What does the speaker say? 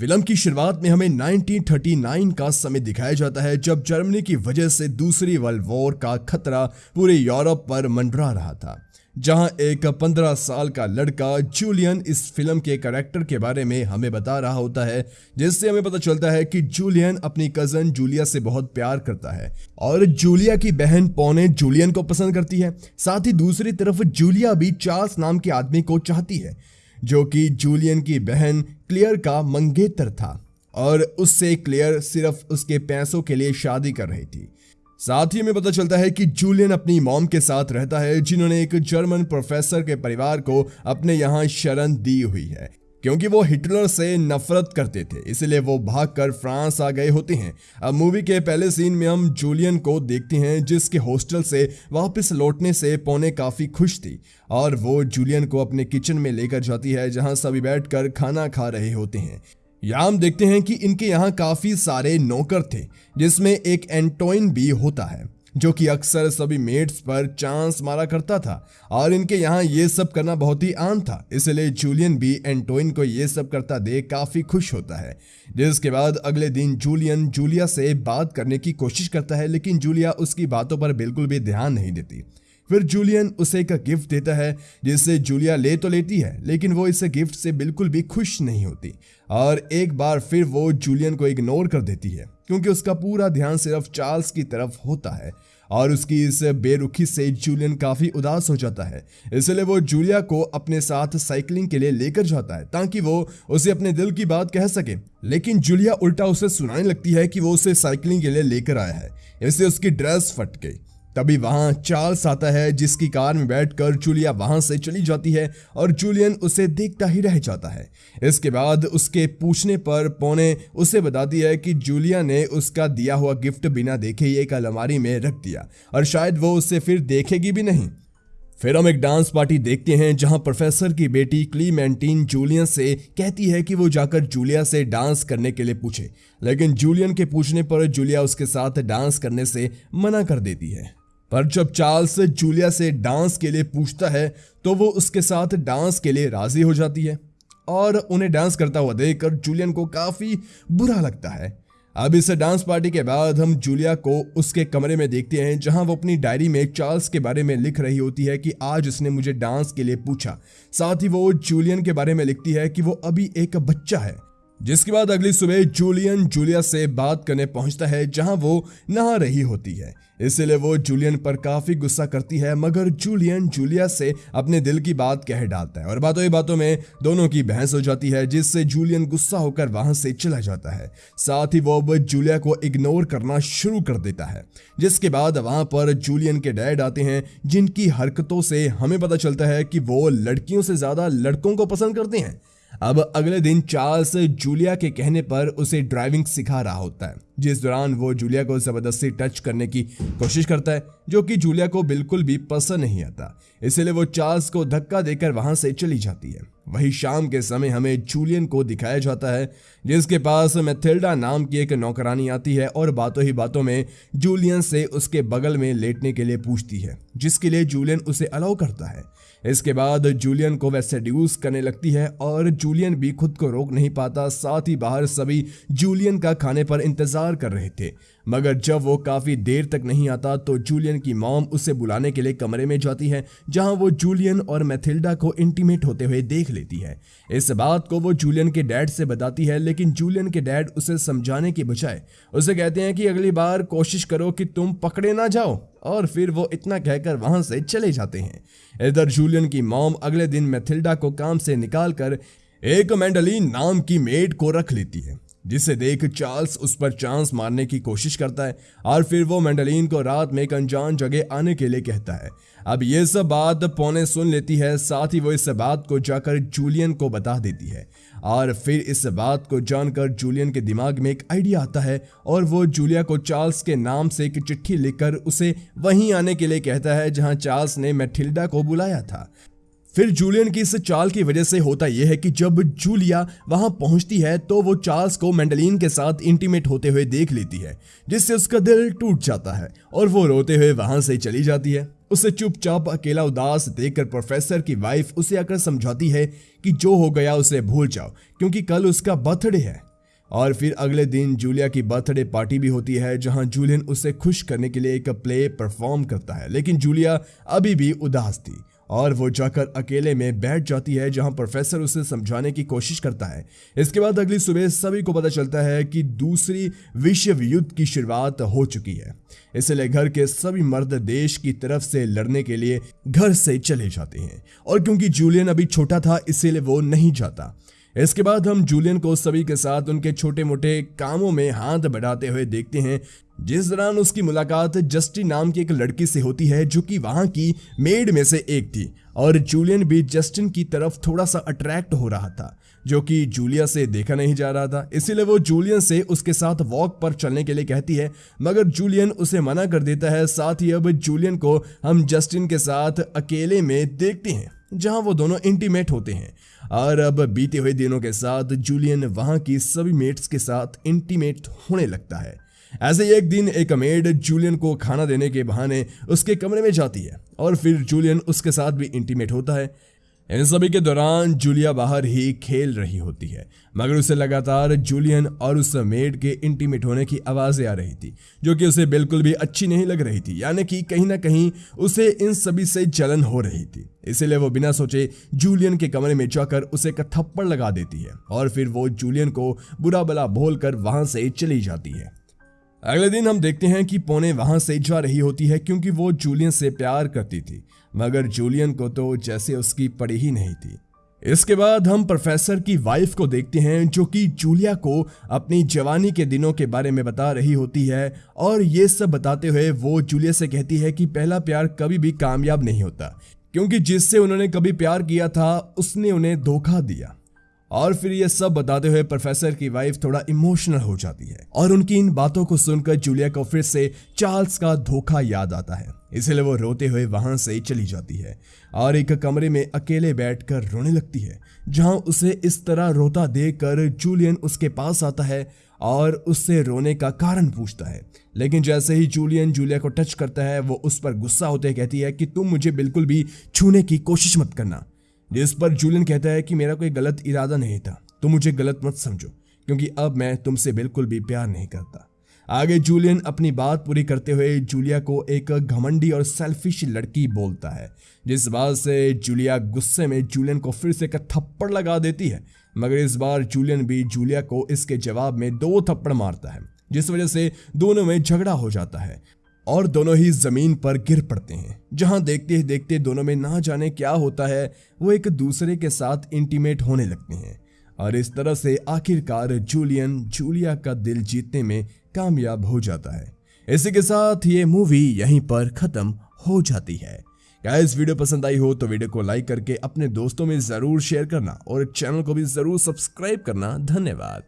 Film की शुरुआत में हमें 1939 का समय दिखाया जाता है, जब जर्मनी की वजह से दूसरी वर्ल्ड वॉर का खतरा पूरे यूरोप पर मंडरा रहा था, जहाँ एक 15 साल का लड़का जूलियन इस फ़िल्म के करेक्टर के बारे में हमें बता रहा होता है, जिससे हमें पता चलता है कि जूलियन अपनी कज़न जूलिया से बहुत प्यार करता है और जूलिया की बहन पौने जूलियन को पसंद करती है। साथ ही दूसरी तरफ़ जूलिया भी चार्ल्स नाम के आदमी को चाहती है। जो कि जूलियन की बहन क्लियर का मंगेतर था, और उससे क्लियर सिर्फ़ उसके पैसों के लिए शादी कर रही थी। साथ ही में पता चलता है कि जूलियन अपनी मॉम के साथ रहता है, जिन्होंने एक जर्मन प्रोफेसर के परिवार को अपने यहाँ शरण दी हुई है। क्योंकि वो हिटलर से नफरत करते थे, इसलिए वो भागकर फ्रांस आ गए होते हैं। अब मूवी के पहले सीन में हम जूलियन को देखते हैं, जिसके हॉस्टल से वापस लौटने से पौने काफ़ी खुश थी, और वो जूलियन को अपने किचन में लेकर जाती है, जहाँ सभी बैठकर खाना खा रहे होते हैं। यहाँ हम देखते हैं कि इनके यहाँ काफ़ी सारे नौकर थे, जिसमें एक एंटोइन भी होता है। जो कि अक्सर सभी मेट्स पर चांस मारा करता था। और इनके यहाँ ये सब करना बहुत ही आम था। इसलिए जूलियन भी एंटोइन को ये सब करता देख काफ़ी खुश होता है। जिसके बाद अगले दिन जूलियन जूलिया से बात करने की कोशिश करता है, लेकिन जूलिया उसकी बातों पर बिल्कुल भी ध्यान नहीं देती। फिर जूलियन उसे एक गिफ्ट देता है जिससे जूलिया ले तो लेती है, लेकिन वो इस गिफ्ट से बिल्कुल भी खुश नहीं होती। और एक बार फिर वो जूलियन को इग्नोर कर देती है। क्योंकि उसका पूरा ध्यान सिर्फ़ चार्ल्स की तरफ़ होता है और उसकी इस बेरुखी से जूलियन काफ़ी उदास हो जाता है। इसलिए वो जूलिया को अपने साथ साइकिलिंग के लिए लेकर जाता है ताकि वो उसे अपने दिल की बात कह सके। लेकिन जूलिया उल्टा उसे सुनाने लगती है कि वो उसे साइकिलिंग के लिए लेकर आया है। इससे उसकी ड्रेस फट गई तभी वहाँ चार्ल्स आता है, जिसकी कार में बैठकर जूलिया वहाँ से चली जाती है और जूलियन उसे देखता ही रह जाता है। इसके बाद उसके पूछने पर पौने उसे बताती है कि जूलिया ने उसका दिया हुआ गिफ्ट बिना देखे ही एक अलमारी में रख दिया और शायद वो उसे फिर देखेगी भी नहीं। फिर हम एक डांस पार्टी देखते हैं, जहाँ प्रोफेसर की बेटी क्लीमेंटीन जूलियन से कहती है कि वो जाकर जूलिया से डांस करने के लिए पूछे। लेकिन जूलियन के पूछने पर जूलिया उसके साथ डांस करने से मना कर देती है। पर जब चार्ल्स जूलिया से डांस के लिए पूछता है तो वो उसके साथ डांस के लिए राज़ी हो जाती है। और उन्हें डांस करता हुआ देखकर जूलियन को काफ़ी बुरा लगता है। अब इस डांस पार्टी के बाद हम जूलिया को उसके कमरे में देखते हैं, जहाँ वो अपनी डायरी में चार्ल्स के बारे में लिख रही होती है कि आज उसने मुझे डांस के लिए पूछा। साथ ही वो जूलियन के बारे में लिखती है कि वो अभी एक बच्चा है। जिसके बाद अगली सुबह जूलियन जूलिया से बात करने पहुँचता है, जहाँ वो नहा रही होती है। इसलिए वो जूलियन पर काफ़ी गुस्सा करती है, मगर जूलियन जूलिया से अपने दिल की बात कह डालता है और बातों ही बातों में दोनों की बहस हो जाती है, जिससे जूलियन गुस्सा होकर वहाँ से चला जाता है। साथ ही वो अब जूलिया को इग्नोर करना शुरू कर देता है, जिसके बाद वहाँ पर जूलियन के डैड आते हैं, जिनकी हरकतों से हमें पता चलता है कि वो लड़कियों से ज़्यादा लड़कों को पसंद करते हैं। अब अगले दिन चार्ल्स जूलिया के कहने पर उसे ड्राइविंग सिखा रहा होता है। जिस दौरान वो जूलिया को ज़बरदस्ती टच करने की कोशिश करता है, जो कि जूलिया को बिल्कुल भी पसंद नहीं आता। इसलिए वो चार्ल्स को धक्का देकर वहाँ से चली जाती है। वही शाम के समय हमें जूलियन को दिखाया जाता है, जिसके पास मैथिल्डा नाम की एक नौकरानी आती है और बातों ही बातों में जूलियन से उसके बगल में लेटने के लिए पूछती है, जिसके लिए जूलियन उसे अलाउ करता है। इसके बाद जूलियन को वह सेड्यूस करने लगती है और जूलियन भी खुद को रोक नहीं पाता, साथ ही बाहर सभी जूलियन का खाने पर इंतज़ार कर रहे थे। मगर जब वो काफ़ी देर तक नहीं आता तो जूलियन की मॉम उसे बुलाने के लिए कमरे में जाती है, जहाँ वो जूलियन और मैथिल्डा को इंटीमेट होते हुए देख लेती है। इस बात को वो जूलियन के डैड से बताती है, लेकिन जूलियन के डैड उसे समझाने की बजाय उसे कहते हैं कि अगली बार कोशिश करो कि तुम पकड़े ना जाओ, और फिर वो इतना कहकर वहाँ से चले जाते हैं। इधर जूलियन की मॉम अगले दिन मैथिल्डा को काम से निकालकर एक मैंडलिन नाम की मेड को रख लेती है। जिसे देख चार्ल्स उस पर चांस मारने की कोशिश करता है और फिर वो मैंडलिन को रात में एक अनजान जगह आने के लिए कहता है। अब ये सब बात पौने सुन लेती है, साथ ही वो इस बात को जाकर जूलियन को बता देती है। और फिर इस बात को जानकर जूलियन के दिमाग में एक आइडिया आता है और वो जूलिया को चार्ल्स के नाम से एक चिट्ठी लिखकर उसे वहीं आने के लिए कहता है, जहाँ चार्ल्स ने मैथिल्डा को बुलाया था। फिर जूलियन की इस चाल की वजह से होता यह है कि जब जूलिया वहाँ पहुँचती है तो वो चार्ल्स को मैंडलिन के साथ इंटीमेट होते हुए देख लेती है, जिससे उसका दिल टूट जाता है और वो रोते हुए वहाँ से चली जाती है। उसे चुपचाप अकेला उदास देखकर प्रोफेसर की वाइफ उसे आकर समझाती है कि जो हो गया उसे भूल जाओ, क्योंकि कल उसका बर्थडे है। और फिर अगले दिन जूलिया की बर्थडे पार्टी भी होती है, जहाँ जूलियन उसे खुश करने के लिए एक प्ले परफॉर्म करता है। लेकिन जूलिया अभी भी उदास थी। और वो जाकर अकेले में बैठ जाती है, जहाँ प्रोफेसर उसे समझाने की कोशिश करता है। इसके बाद अगली सुबह सभी को पता चलता है कि दूसरी विश्व युद्ध की शुरुआत हो चुकी है। इसलिए घर के सभी मर्द देश की तरफ़ से लड़ने के लिए घर से चले जाते हैं। और क्योंकि जूलियन अभी छोटा था, इसीलिए वो नहीं जाता। इसके बाद हम जूलियन को सभी के साथ उनके छोटे मोटे कामों में हाथ बढ़ाते हुए देखते हैं जिस दौरान उसकी मुलाकात जस्टिन नाम की एक लड़की से होती है, जो कि वहाँ की मेड में से एक थी, और जूलियन भी जस्टिन की तरफ़ थोड़ा सा अट्रैक्ट हो रहा था, जो कि जूलिया से देखा नहीं जा रहा था। इसीलिए वो जूलियन से उसके साथ वॉक पर चलने के लिए कहती है, मगर जूलियन उसे मना कर देता है। साथ ही अब जूलियन को हम जस्टिन के साथ अकेले में देखते हैं, जहाँ वो दोनों इंटीमेट होते हैं। और अब बीते हुए दिनों के साथ जूलियन वहाँ की सभी मेट्स के साथ इंटीमेट होने लगता है। ऐसे ही एक दिन एक मेड जूलियन को खाना देने के बहाने उसके कमरे में जाती है और फिर जूलियन उसके साथ भी इंटीमेट होता है। इन सभी के दौरान जूलिया बाहर ही खेल रही होती है, मगर उसे लगातार जूलियन और उस मेड के इंटीमेट होने की आवाज़ें आ रही थी, जो कि उसे बिल्कुल भी अच्छी नहीं लग रही थी, यानी कि कहीं ना कहीं उसे इन सभी से जलन हो रही थी। इसीलिए वो बिना सोचे जूलियन के कमरे में जाकर उसे एक थप्पड़ लगा देती है और फिर वो जूलियन को बुरा भला बोलकर वहाँ से चली जाती है। अगले दिन हम देखते हैं कि पोने वहाँ से जा रही होती है क्योंकि वो जूलियन से प्यार करती थी, मगर जूलियन को तो जैसे उसकी पड़ी ही नहीं थी। इसके बाद हम प्रोफेसर की वाइफ को देखते हैं जो कि जूलिया को अपनी जवानी के दिनों के बारे में बता रही होती है, और ये सब बताते हुए वो जूलिया से कहती है कि पहला प्यार कभी भी कामयाब नहीं होता, क्योंकि जिससे उन्होंने कभी प्यार किया था, उसने उन्हें धोखा दिया। और फिर ये सब बताते हुए प्रोफेसर की वाइफ थोड़ा इमोशनल हो जाती है और उनकी इन बातों को सुनकर जूलिया को फिर से चार्ल्स का धोखा याद आता है। इसलिए वो रोते हुए वहाँ से चली जाती है और एक कमरे में अकेले बैठकर रोने लगती है, जहाँ उसे इस तरह रोता देखकर जूलियन उसके पास आता है और उससे रोने का कारण पूछता है। लेकिन जैसे ही जूलियन जूलिया को टच करता है, वो उस पर गुस्सा होते कहती है कि तुम मुझे बिल्कुल भी छूने की कोशिश मत करना। जिस पर जूलियन कहता है कि मेरा कोई गलत इरादा नहीं था तुम मुझे गलत मत समझो, क्योंकि अब मैं तुमसे बिल्कुल भी प्यार नहीं करता। आगे जूलियन अपनी बात पूरी करते हुए जूलिया को एक घमंडी और सेल्फिश लड़की बोलता है, जिस बात से जूलिया गुस्से में जूलियन को फिर से एक थप्पड़ लगा देती है, मगर इस बार जूलियन भी जूलिया को इसके जवाब में दो थप्पड़ मारता है, जिस वजह से दोनों में झगड़ा हो जाता है। और दोनों ही ज़मीन पर गिर पड़ते हैं। जहाँ देखते ही देखते दोनों में ना जाने क्या होता है, वो एक दूसरे के साथ इंटीमेट होने लगते हैं। और इस तरह से आखिरकार जूलियन जूलिया का दिल जीतने में कामयाब हो जाता है। इसी के साथ ये मूवी यहीं पर खत्म हो जाती है। क्या इस वीडियो पसंद आई हो तो वीडियो को लाइक करके अपने दोस्तों में ज़रूर शेयर करना और चैनल को भी ज़रूर सब्सक्राइब करना। धन्यवाद।